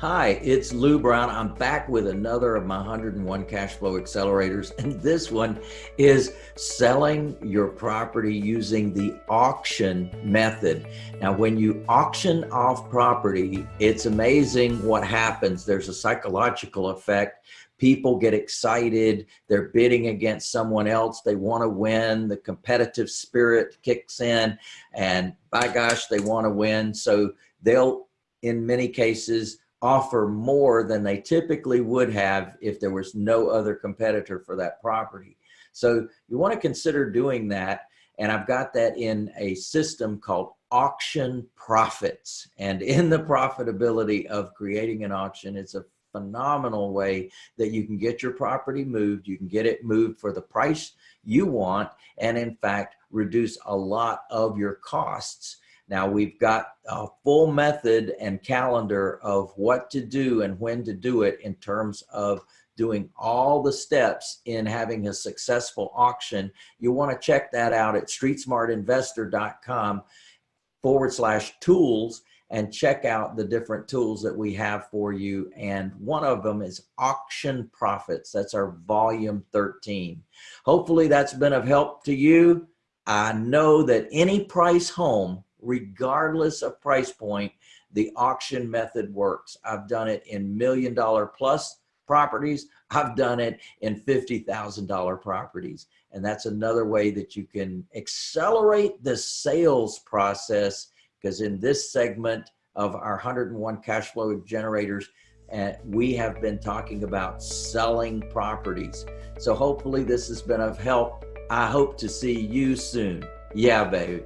Hi, it's Lou Brown. I'm back with another of my 101 cash flow accelerators. And this one is selling your property using the auction method. Now, when you auction off property, it's amazing what happens. There's a psychological effect. People get excited. They're bidding against someone else. They want to win. The competitive spirit kicks in and by gosh, they want to win. So they'll, in many cases, offer more than they typically would have if there was no other competitor for that property. So you want to consider doing that. And I've got that in a system called auction profits. And in the profitability of creating an auction, it's a phenomenal way that you can get your property moved. You can get it moved for the price you want. And in fact, reduce a lot of your costs now we've got a full method and calendar of what to do and when to do it in terms of doing all the steps in having a successful auction. You want to check that out at streetsmartinvestor.com forward slash tools and check out the different tools that we have for you. And one of them is auction profits. That's our volume 13. Hopefully that's been of help to you. I know that any price home regardless of price point, the auction method works. I've done it in million dollar plus properties. I've done it in $50,000 properties. And that's another way that you can accelerate the sales process because in this segment of our 101 cash flow generators, uh, we have been talking about selling properties. So hopefully this has been of help. I hope to see you soon. Yeah, baby.